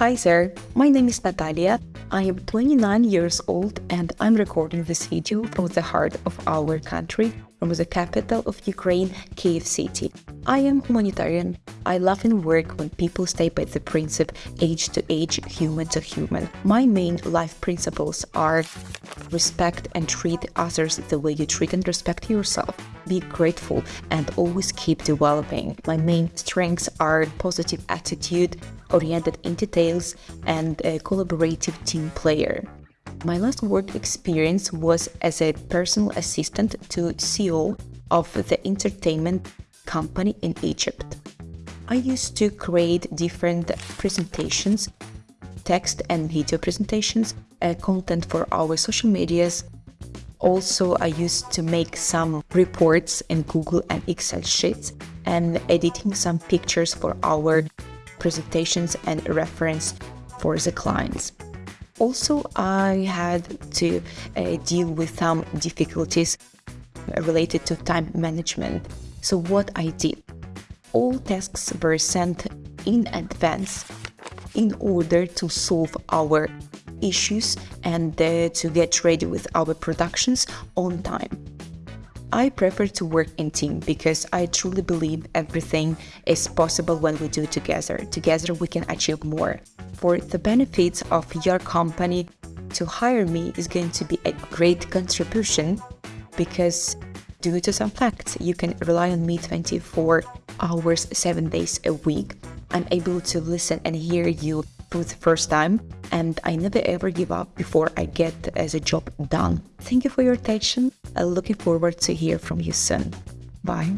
Hi there, my name is Natalia. I am 29 years old and I'm recording this video from the heart of our country, from the capital of Ukraine, Kiev City. I am humanitarian. I love and work when people stay by the principle age to age, human to human. My main life principles are respect and treat others the way you treat and respect yourself. Be grateful and always keep developing. My main strengths are positive attitude, oriented in details, and a collaborative team player. My last work experience was as a personal assistant to CEO of the entertainment company in Egypt. I used to create different presentations, text and video presentations, uh, content for our social medias. Also, I used to make some reports in Google and Excel sheets and editing some pictures for our presentations and reference for the clients. Also, I had to uh, deal with some difficulties related to time management. So what I did, all tasks were sent in advance in order to solve our issues and uh, to get ready with our productions on time. I prefer to work in team because I truly believe everything is possible when we do together. Together we can achieve more. For the benefits of your company, to hire me is going to be a great contribution because due to some facts, you can rely on me 24 hours, 7 days a week. I'm able to listen and hear you for the first time and I never ever give up before I get as a job done. Thank you for your attention. I'm looking forward to hear from you soon. Bye.